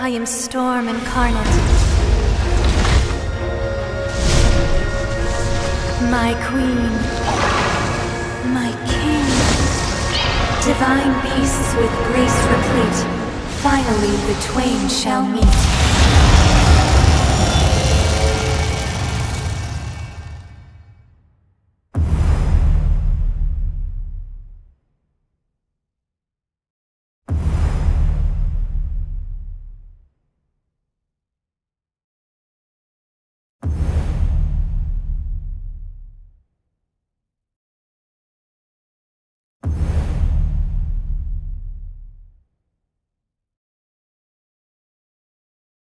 I am storm incarnate. My queen. My king. Divine beasts with grace replete. Finally the twain shall meet.